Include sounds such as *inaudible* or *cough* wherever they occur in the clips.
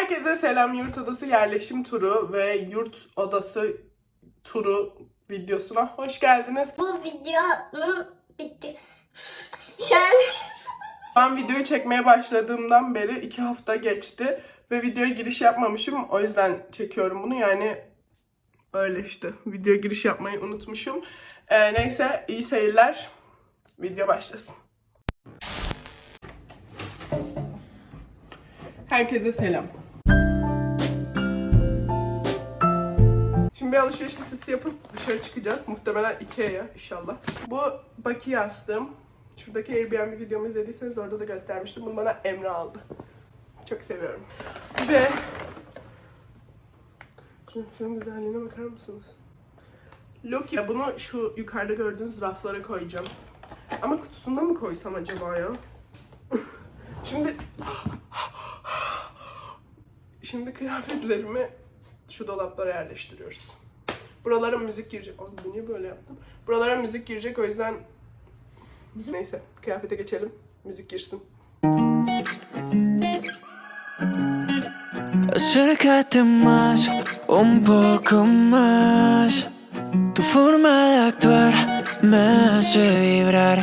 Herkese selam yurt odası yerleşim turu ve yurt odası turu videosuna hoş geldiniz. Bu videonun bitti. Şu an *laughs* Ben videoyu çekmeye başladığımdan beri iki hafta geçti ve videoya giriş yapmamışım. O yüzden çekiyorum bunu yani öyle işte. Videoya giriş yapmayı unutmuşum. Ee, neyse iyi seyirler. Video başlasın. Herkese selam. Bir alışveriş listesi yapıp dışarı çıkacağız. Muhtemelen Ikea'ya inşallah. Bu Baki yastığım. Şuradaki Airbnb videomu izlediyseniz orada da göstermiştim. Bunu bana Emre aldı. Çok seviyorum. Ve şunun güzelliğine bakar mısınız? Loki. Bunu şu yukarıda gördüğünüz raflara koyacağım. Ama kutusunda mı koysam acaba ya? *laughs* Şimdi *laughs* Şimdi kıyafetlerimi şu dolaplara yerleştiriyoruz. Buralara müzik girecek. Ay bu niye böyle yaptım? Buralara müzik girecek o yüzden Neyse kıyafete geçelim. Müzik girsin. Acércate más, un poco más. Tu forma de actuar me hace vibrar.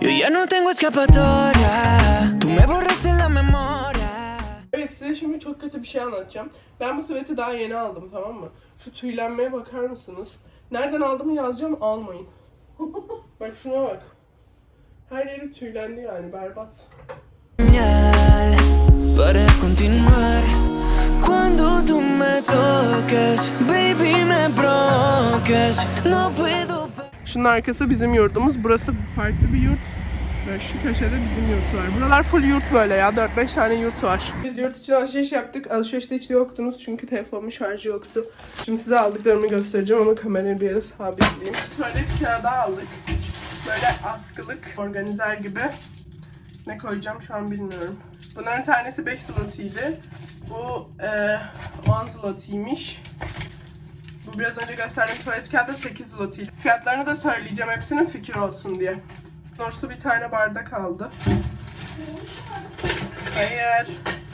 Yo ya no tengo escapatoria. Tú me borras en la memoria. Evet size şimdi çok kötü bir şey anlatacağım. Ben bu süveti daha yeni aldım tamam mı? Şu tüylenmeye bakar mısınız? Nereden aldığımı yazacağım almayın. *laughs* bak şuna bak. Her yeri tüylendi yani berbat. Para continuar. Cuando tú me tocas, baby, me provocas. No puedo. Şunun arkası bizim yurdumuz. Burası farklı bir yurt. Ve şu köşede bizim yurt var. Buralar full yurt böyle ya. 4-5 tane yurt var. Biz yurt için alışveriş yaptık. Alışverişte hiç yoktunuz çünkü telefonumun şarjı yoktu. Şimdi size aldıklarımı göstereceğim ama kamerayı bir yere sabitleyeyim. Tuvalet kağıdı aldık. Böyle askılık, organizer gibi. Ne koyacağım şu an bilmiyorum. Bunların tanesi 5 zlotiydi. Bu e, 10 zlotiymiş. Bu biraz önce gösterdiğim tuvalet kağıdı 8 zlotiydi. Fiyatlarını da söyleyeceğim hepsinin fikir olsun diye. Doğrusu bir tane bardak aldı. Hayır.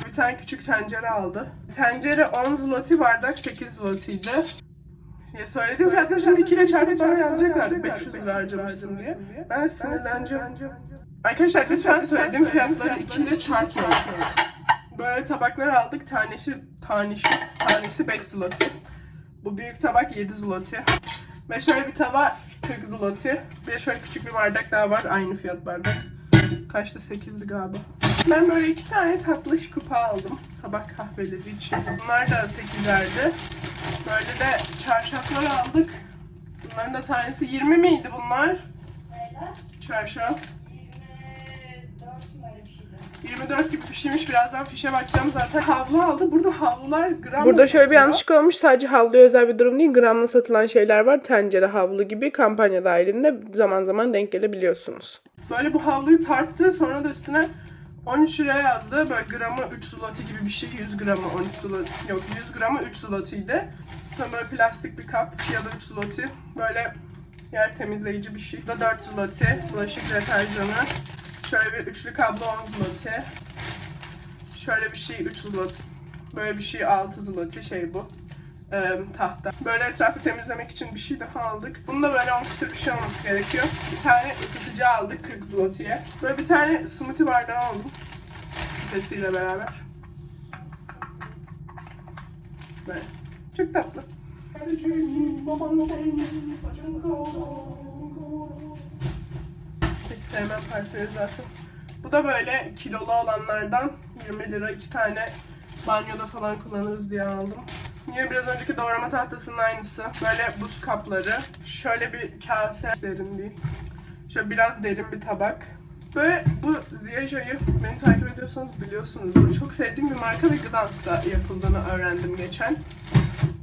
Bir tane küçük tencere aldı. Tencere 10 zloty, bardak 8 zlotiydi. Ya söylediğim fiyatları şimdi 2 ile çarpıp bana yazacaklar 500 lira harcamışsın diye. Ben sinirleneceğim. Arkadaşlar lütfen söylediğim fiyatları 2 ile çarpmayın. Böyle tabaklar aldık. Tanesi, tanesi, tanesi 5 zloty. Bu büyük tabak 7 zloty. Ve şöyle bir tava 40 zloty. Bir de şöyle küçük bir bardak daha var. Aynı fiyat bardak. Kaçtı 8'di galiba. Ben böyle iki tane tatlış kupa aldım. Sabah kahveleri için. Bunlar da 8'lerdi. Böyle de çarşaflar aldık. Bunların da tanesi 20 miydi bunlar? Çarşaf. 24 gibi bir şeymiş. Birazdan fişe bakacağım zaten. *laughs* Havlu aldı. Burada havlular gram Burada şöyle bir yanlışlık olmuş. Sadece havluya özel bir durum değil. Gramla satılan şeyler var. Tencere havlu gibi kampanya dahilinde zaman zaman denk gelebiliyorsunuz. Böyle bu havluyu tarttı. Sonra da üstüne 13 lira yazdı. Böyle gramı 3 zloty gibi bir şey. 100 gramı 13 zloty. Yok 100 gramı 3 zloty'ydi. Sonra böyle plastik bir kap ya da 3 zloty. Böyle yer temizleyici bir şey. Bu da 4 zloty. Bulaşık deterjanı. Şöyle bir üçlü kablo 10 zloty. Şöyle bir şey 3 zloty. Böyle bir şey 6 zloty şey bu. Ee, tahta. Böyle etrafı temizlemek için bir şey daha aldık. Bunda böyle 10 küsur bir şey olması gerekiyor. Bir tane ısıtıcı aldık 40 zloty'ye. Böyle bir tane smoothie bardağı aldım. Sesiyle beraber. Böyle. Çok tatlı. Hiç sevmem parçayı zaten. Bu da böyle kilolu olanlardan 20 lira iki tane banyoda falan kullanırız diye aldım. Yine biraz önceki doğrama tahtasının aynısı. Böyle buz kapları. Şöyle bir kase derin değil. Şöyle biraz derin bir tabak. Böyle bu Ziyaja'yı beni takip ediyorsanız biliyorsunuzdur. Çok sevdiğim bir marka ve Gdansk'ta yapıldığını öğrendim geçen.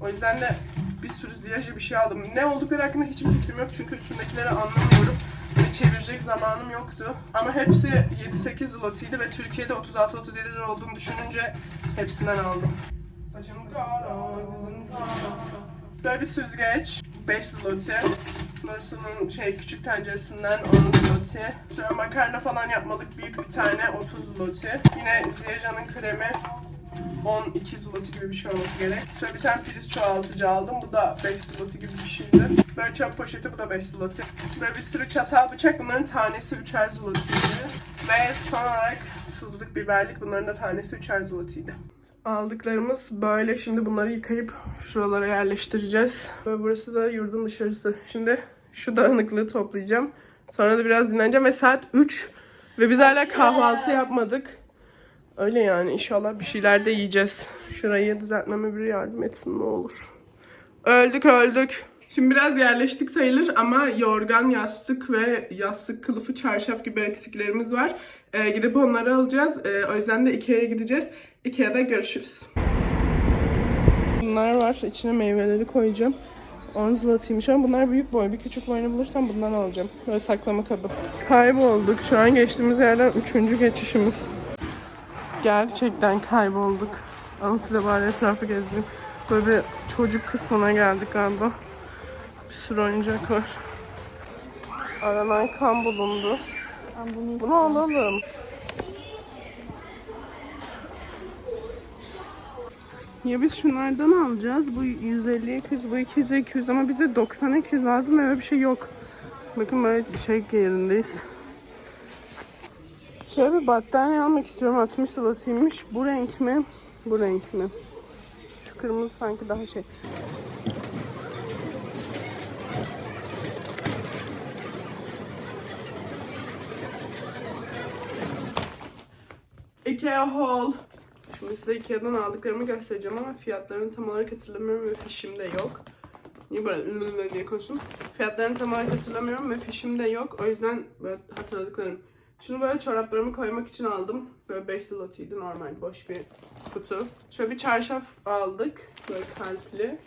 O yüzden de bir sürü Ziyaja bir şey aldım. Ne oldukları hakkında hiçbir fikrim yok çünkü üstündekileri anlamıyorum. Ve çevirecek zamanım yoktu. Ama hepsi 7-8 zlotiydi ve Türkiye'de 36-37 lira olduğunu düşününce hepsinden aldım. Saçım kara, gözüm kara. Böyle bir süzgeç. 5 zloty. Nursu'nun şey küçük tenceresinden 10 zloty. Şöyle makarna falan yapmalık büyük bir tane 30 zloty. Yine Ziyaja'nın kremi 12 zloty gibi bir şey olması gerek. Şöyle bir tane priz çoğaltıcı aldım. Bu da 5 zloty gibi bir şeydi. Böyle çöp poşeti bu da 5 zloty. Böyle bir sürü çatal bıçak. Bunların tanesi 3'er zloty'ydi. Ve son olarak tuzluk biberlik. Bunların da tanesi 3'er zloty'ydi. Aldıklarımız böyle. Şimdi bunları yıkayıp şuralara yerleştireceğiz. Ve burası da yurdun dışarısı. Şimdi şu dağınıklığı toplayacağım. Sonra da biraz dinleneceğim ve saat 3. Ve biz hala kahvaltı yapmadık. Öyle yani inşallah bir şeyler de yiyeceğiz. Şurayı düzeltmeme biri yardım etsin ne olur. Öldük öldük. Şimdi biraz yerleştik sayılır ama yorgan, yastık ve yastık kılıfı, çarşaf gibi eksiklerimiz var. Ee, gidip onları alacağız. Ee, o yüzden de Ikea'ya gideceğiz. Ikea'da görüşürüz. Bunlar var. İçine meyveleri koyacağım. 10 zlotiymiş ama bunlar büyük boy. Bir küçük boyunu bulursam bundan alacağım. Böyle saklama kabı. Kaybolduk. Şu an geçtiğimiz yerden üçüncü geçişimiz. Gerçekten kaybolduk. Anasıyla bari etrafı gezdim. Böyle bir çocuk kısmına geldik galiba. Bir sürü oyuncak var. Aranan kan bulundu. Bunu alalım. Ya biz şunlardan alacağız. Bu 150 200, bu 200 200 ama bize 90 200 lazım öyle bir şey yok. Bakın böyle şey yerindeyiz. Şöyle bir battaniye almak istiyorum. 60 zlotiymiş. Bu renk mi? Bu renk mi? Şu kırmızı sanki daha şey. Ikea haul. Şimdi size Ikea'dan aldıklarımı göstereceğim ama fiyatlarını tam olarak hatırlamıyorum ve fişim de yok. Niye böyle ılılı diye konuştum? Fiyatlarını tam olarak hatırlamıyorum ve fişim de yok. O yüzden böyle hatırladıklarım. Şunu böyle çoraplarımı koymak için aldım. Böyle 5 zlotiydi normal boş bir kutu. Şöyle bir çarşaf aldık. Böyle kalpli.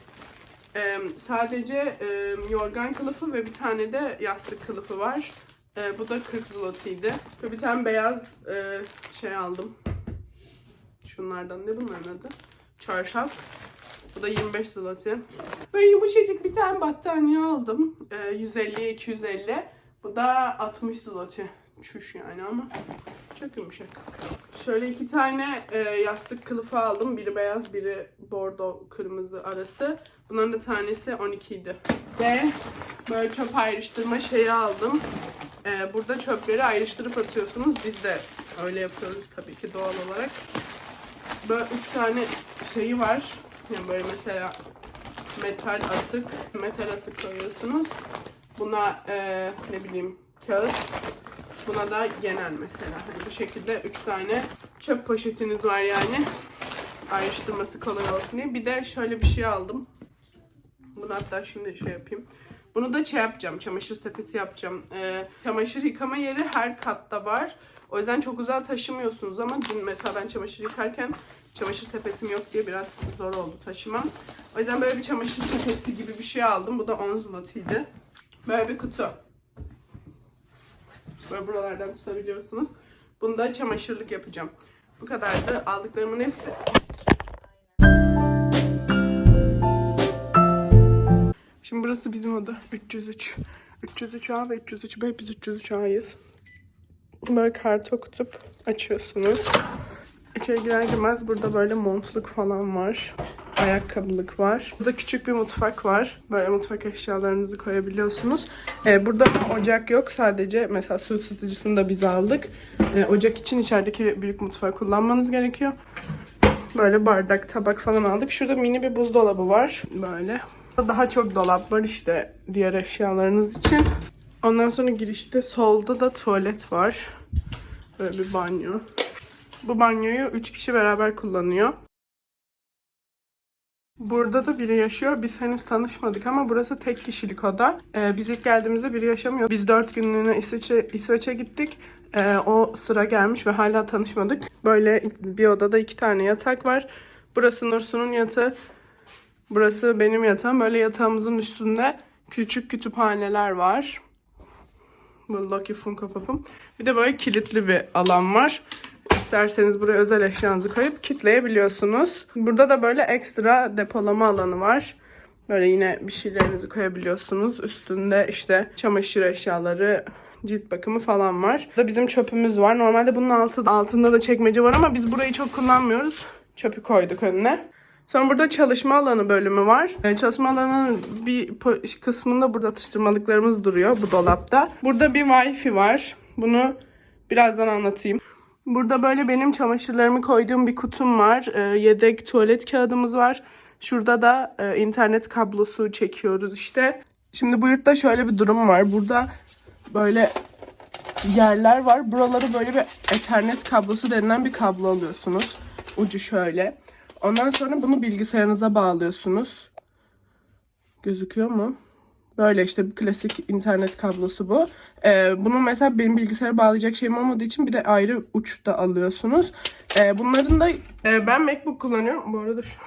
Ee, sadece e, yorgan kılıfı ve bir tane de yastık kılıfı var. Ee, bu da 40 zlotiydi. Ve bir tane beyaz e, şey aldım. Şunlardan ne bunların adı? Çarşaf. Bu da 25 zloty. Böyle yumuşacık bir tane battaniye aldım. Ee, 150'ye 250. Bu da 60 zloty. Çüş yani ama çok yumuşak. Şöyle iki tane e, yastık kılıfı aldım. Biri beyaz, biri bordo kırmızı arası. Bunların da tanesi 12 idi. Ve böyle çöp ayrıştırma şeyi aldım. E, burada çöpleri ayrıştırıp atıyorsunuz. Biz de öyle yapıyoruz tabii ki doğal olarak. Böyle üç tane şeyi var. Yani böyle mesela metal atık, metal atık koyuyorsunuz. Buna e, ne bileyim kağıt. Buna da genel mesela. Hani bu şekilde üç tane çöp poşetiniz var yani. Ayrıştırması kolay olsun diye. Bir de şöyle bir şey aldım. Bunu hatta şimdi şey yapayım. Bunu da şey yapacağım. Çamaşır sepeti yapacağım. Ee, çamaşır yıkama yeri her katta var. O yüzden çok uzağa taşımıyorsunuz ama dün mesela ben çamaşır yıkarken çamaşır sepetim yok diye biraz zor oldu taşımam. O yüzden böyle bir çamaşır sepeti gibi bir şey aldım. Bu da 10 zlotiydi. Böyle bir kutu. Böyle buralardan tutabiliyorsunuz. Bunu da çamaşırlık yapacağım. Bu kadardı. Aldıklarımın hepsi. Şimdi burası bizim oda. 303. 303 A ve 303 B. Biz 303 A'yız. Böyle kart okutup açıyorsunuz. İçeri girer girmez burada böyle montluk falan var. Ayakkabılık var. Burada küçük bir mutfak var. Böyle mutfak eşyalarınızı koyabiliyorsunuz. Ee, burada ocak yok. Sadece mesela su ısıtıcısını da biz aldık. Ee, ocak için içerideki büyük mutfağı kullanmanız gerekiyor. Böyle bardak, tabak falan aldık. Şurada mini bir buzdolabı var. Böyle. Daha çok dolap var işte diğer eşyalarınız için. Ondan sonra girişte solda da tuvalet var. Böyle bir banyo. Bu banyoyu 3 kişi beraber kullanıyor. Burada da biri yaşıyor. Biz henüz tanışmadık ama burası tek kişilik oda. Ee, biz ilk geldiğimizde biri yaşamıyor. Biz 4 günlüğüne İsveç'e, İsveç'e gittik. Ee, o sıra gelmiş ve hala tanışmadık. Böyle bir odada iki tane yatak var. Burası Nursu'nun yatağı. Burası benim yatağım. Böyle yatağımızın üstünde küçük kütüphaneler var. Bu Lucky Funko Pop'um. Bir de böyle kilitli bir alan var. İsterseniz buraya özel eşyanızı koyup kilitleyebiliyorsunuz. Burada da böyle ekstra depolama alanı var. Böyle yine bir şeylerinizi koyabiliyorsunuz. Üstünde işte çamaşır eşyaları, cilt bakımı falan var. Burada bizim çöpümüz var. Normalde bunun altı, altında da çekmece var ama biz burayı çok kullanmıyoruz. Çöpü koyduk önüne. Sonra burada çalışma alanı bölümü var. Ee, çalışma alanının bir kısmında burada atıştırmalıklarımız duruyor bu dolapta. Burada bir wifi var. Bunu birazdan anlatayım. Burada böyle benim çamaşırlarımı koyduğum bir kutum var. Ee, yedek tuvalet kağıdımız var. Şurada da e, internet kablosu çekiyoruz işte. Şimdi bu yurtta şöyle bir durum var. Burada böyle yerler var. Buraları böyle bir ethernet kablosu denilen bir kablo alıyorsunuz. Ucu şöyle. Ondan sonra bunu bilgisayarınıza bağlıyorsunuz. Gözüküyor mu? Böyle işte klasik internet kablosu bu. Ee, bunu mesela benim bilgisayara bağlayacak şeyim olmadığı için bir de ayrı uç da alıyorsunuz. Ee, bunların da e, ben MacBook kullanıyorum. Bu arada şu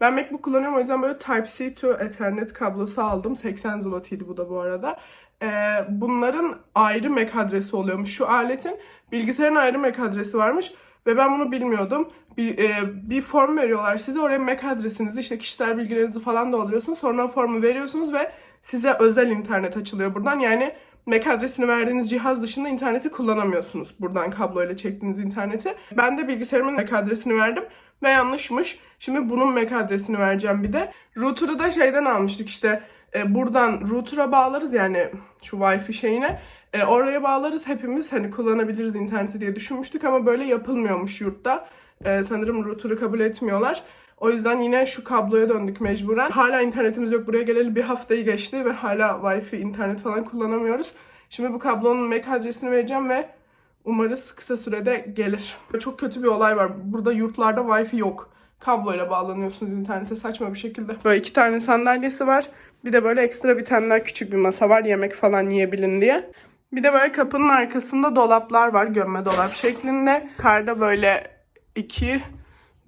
ben MacBook kullanıyorum o yüzden böyle Type-C to Ethernet kablosu aldım. 80 zlotiydi bu da bu arada. Ee, bunların ayrı MAC adresi oluyormuş. Şu aletin bilgisayarın ayrı MAC adresi varmış. Ve ben bunu bilmiyordum. Bir, e, bir form veriyorlar size. Oraya MAC adresinizi, işte kişisel bilgilerinizi falan da alıyorsunuz. Sonra formu veriyorsunuz ve size özel internet açılıyor buradan. Yani MAC adresini verdiğiniz cihaz dışında interneti kullanamıyorsunuz. Buradan kabloyla çektiğiniz interneti. Ben de bilgisayarımın MAC adresini verdim ve yanlışmış. Şimdi bunun MAC adresini vereceğim bir de. Router'ı da şeyden almıştık işte. E, buradan router'a bağlarız yani şu Wi-Fi şeyine. E, oraya bağlarız hepimiz hani kullanabiliriz interneti diye düşünmüştük ama böyle yapılmıyormuş yurtta. E, sanırım router'ı kabul etmiyorlar. O yüzden yine şu kabloya döndük mecburen. Hala internetimiz yok. Buraya geleli bir haftayı geçti ve hala Wi-Fi, internet falan kullanamıyoruz. Şimdi bu kablonun MAC adresini vereceğim ve umarız kısa sürede gelir. Çok kötü bir olay var. Burada yurtlarda Wi-Fi yok. Kabloyla bağlanıyorsunuz internete saçma bir şekilde. Böyle iki tane sandalyesi var. Bir de böyle ekstra bir tane küçük bir masa var yemek falan yiyebilin diye. Bir de böyle kapının arkasında dolaplar var gömme dolap şeklinde. Karda böyle iki,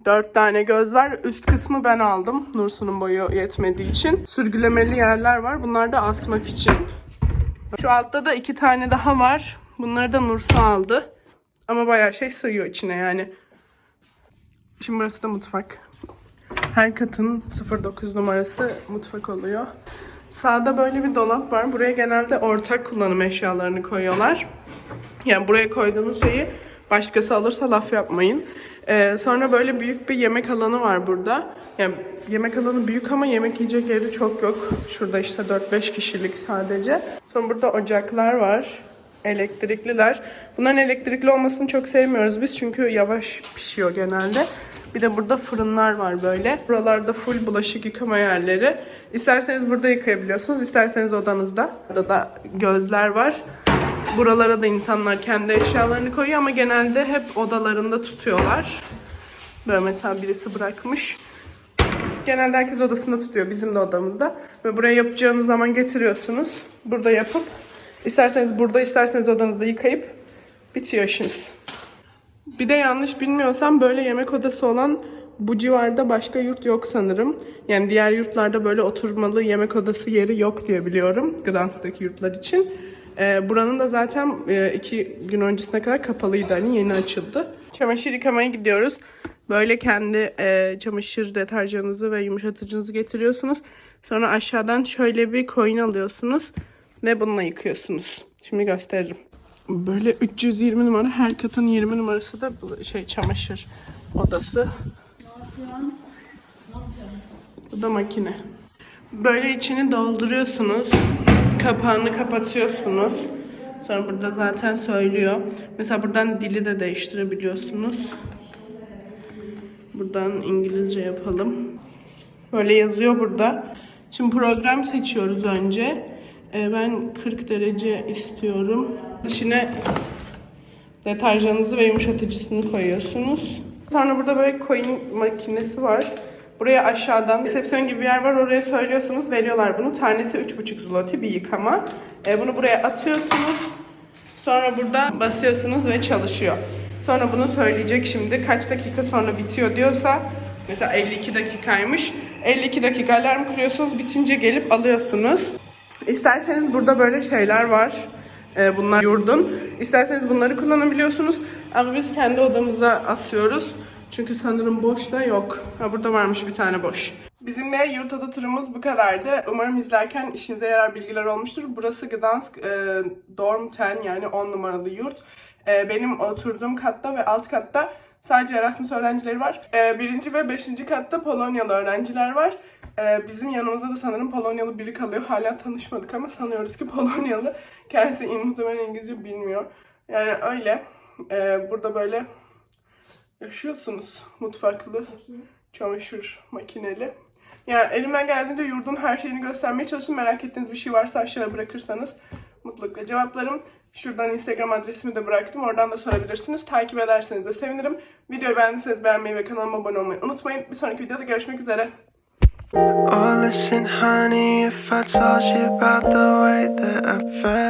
dört tane göz var. Üst kısmı ben aldım. Nursu'nun boyu yetmediği için. Sürgülemeli yerler var. Bunlar da asmak için. Şu altta da iki tane daha var. Bunları da Nursu aldı. Ama bayağı şey sığıyor içine yani. Şimdi burası da mutfak. Her katın 09 numarası mutfak oluyor. Sağda böyle bir dolap var. Buraya genelde ortak kullanım eşyalarını koyuyorlar. Yani buraya koyduğunuz şeyi başkası alırsa laf yapmayın. Ee, sonra böyle büyük bir yemek alanı var burada. Yani yemek alanı büyük ama yemek yiyecek yeri çok yok. Şurada işte 4-5 kişilik sadece. Sonra burada ocaklar var. Elektrikliler. Bunların elektrikli olmasını çok sevmiyoruz biz çünkü yavaş pişiyor genelde. Bir de burada fırınlar var böyle. Buralarda full bulaşık yıkama yerleri. İsterseniz burada yıkayabiliyorsunuz, isterseniz odanızda. Burada da gözler var. Buralara da insanlar kendi eşyalarını koyuyor ama genelde hep odalarında tutuyorlar. Böyle mesela birisi bırakmış. Genelde herkes odasında tutuyor. Bizim de odamızda. Ve buraya yapacağınız zaman getiriyorsunuz. Burada yapıp isterseniz burada isterseniz odanızda yıkayıp bitiyor işiniz. Bir de yanlış bilmiyorsam böyle yemek odası olan bu civarda başka yurt yok sanırım. Yani diğer yurtlarda böyle oturmalı yemek odası yeri yok diye biliyorum. Gdansk'taki yurtlar için. Ee, buranın da zaten e, iki gün öncesine kadar kapalıydı. Hani yeni açıldı. Çamaşır yıkamaya gidiyoruz. Böyle kendi e, çamaşır deterjanınızı ve yumuşatıcınızı getiriyorsunuz. Sonra aşağıdan şöyle bir coin alıyorsunuz. Ve bununla yıkıyorsunuz. Şimdi gösteririm. Böyle 320 numara her katın 20 numarası da şey çamaşır odası. Bu da makine. Böyle içini dolduruyorsunuz. Kapağını kapatıyorsunuz. Sonra burada zaten söylüyor. Mesela buradan dili de değiştirebiliyorsunuz. Buradan İngilizce yapalım. Böyle yazıyor burada. Şimdi program seçiyoruz önce. Ee, ben 40 derece istiyorum. İçine deterjanınızı ve yumuşatıcısını koyuyorsunuz. Sonra burada böyle coin makinesi var. Buraya aşağıdan resepsiyon gibi bir yer var. Oraya söylüyorsunuz. Veriyorlar bunu. Tanesi 3,5 zloty bir yıkama. Ee, bunu buraya atıyorsunuz. Sonra burada basıyorsunuz ve çalışıyor. Sonra bunu söyleyecek şimdi. Kaç dakika sonra bitiyor diyorsa mesela 52 dakikaymış. 52 dakika alarm kuruyorsunuz. Bitince gelip alıyorsunuz. İsterseniz burada böyle şeyler var. Ee, bunlar yurdun. İsterseniz bunları kullanabiliyorsunuz. Ama biz kendi odamıza asıyoruz. Çünkü sanırım boş da yok. Ha burada varmış bir tane boş. Bizim de yurt oda turumuz bu kadardı. Umarım izlerken işinize yarar bilgiler olmuştur. Burası Gdansk e, Dorm 10 yani 10 numaralı yurt. E, benim oturduğum katta ve alt katta Sadece Erasmus öğrencileri var. Ee, birinci ve beşinci katta Polonyalı öğrenciler var. Ee, bizim yanımızda da sanırım Polonyalı biri kalıyor. Hala tanışmadık ama sanıyoruz ki *laughs* Polonyalı. Kendisi muhtemelen İngilizce bilmiyor. Yani öyle. Ee, burada böyle yaşıyorsunuz. Mutfaklı, çamaşır makineli. Yani elimden geldiğince yurdun her şeyini göstermeye çalıştım. Merak ettiğiniz bir şey varsa aşağıya bırakırsanız mutlulukla cevaplarım. Şuradan Instagram adresimi de bıraktım. Oradan da sorabilirsiniz. Takip ederseniz de sevinirim. Videoyu beğendiyseniz beğenmeyi ve kanalıma abone olmayı unutmayın. Bir sonraki videoda görüşmek üzere. Oh, listen, honey, if I told you about the way that I felt.